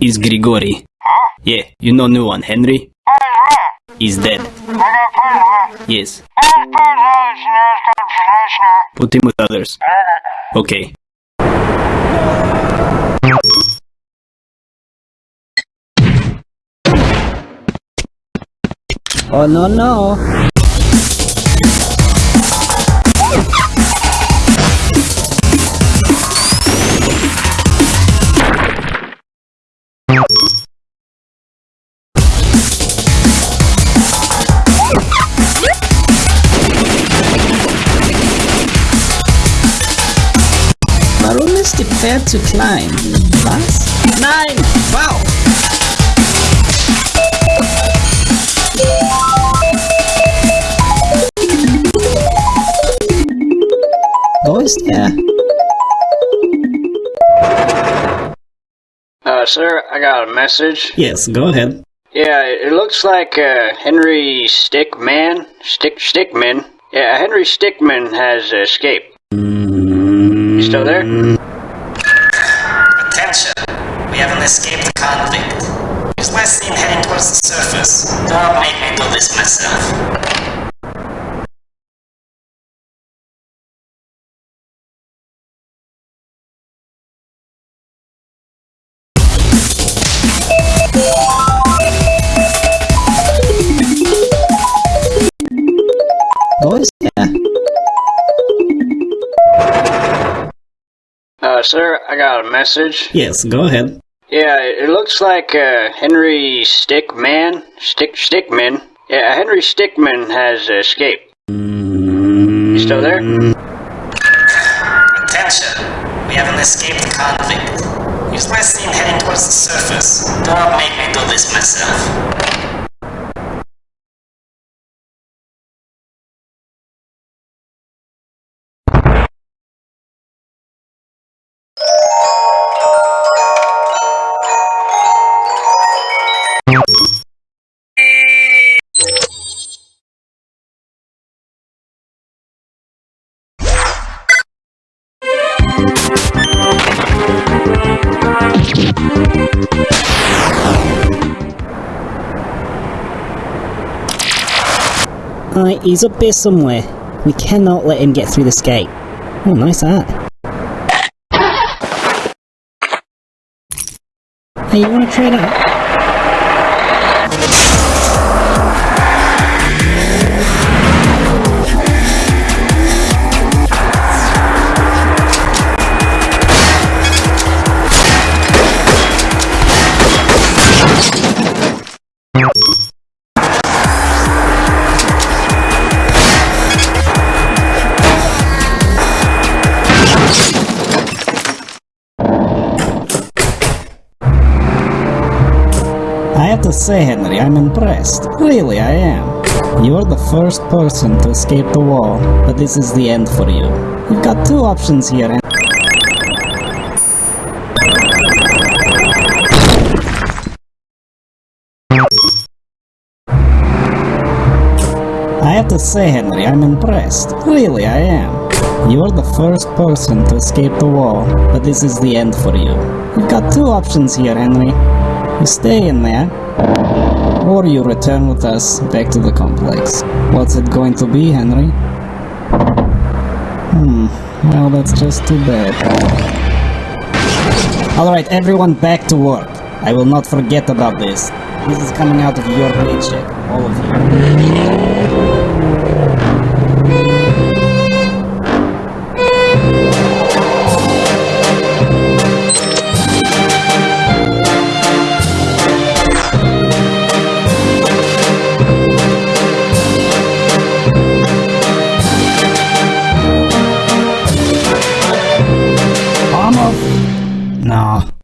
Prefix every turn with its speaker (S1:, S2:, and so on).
S1: is Grigori. Yeah, you know new one, Henry? He's dead. Yes. Put him with others. Okay.
S2: Oh no no! Ist die Pferd zu klein? Wow! Wo ist er?
S3: Uh, sir, I got a message.
S2: Yes, go ahead.
S3: Yeah, it looks like uh, Henry Stickmin, Stick Stickmin. Yeah, Henry Stickmin has escaped. You still there?
S4: Escaped convict. He's last seen heading towards the surface. Don't make me do this myself.
S2: Wo ist?
S3: Uh, sir, I got a message.
S2: Yes, go ahead.
S3: Yeah, it looks like uh, Henry Stickmin, Stick Stickmin. Yeah, Henry Stickmin has escaped. You still there?
S4: Attention! We have an escaped convict. He's last seen heading towards the surface. Don't make me do this myself.
S2: Uh, he's up there somewhere. We cannot let him get through this gate. Oh, nice hat. Hey, you wanna trade out? To say, Henry, I'm impressed. Really, I am. You're the first person to escape the wall, but this is the end for you. You've got two options here, and I have to say, Henry, I'm impressed. Really, I am. You're the first person to escape the wall, but this is the end for you. You've got two options here, Henry. You stay in there, or you return with us back to the complex. What's it going to be, Henry? Hmm, well, that's just too bad. Alright, everyone back to work. I will not forget about this. This is coming out of your paycheck, all of you. No.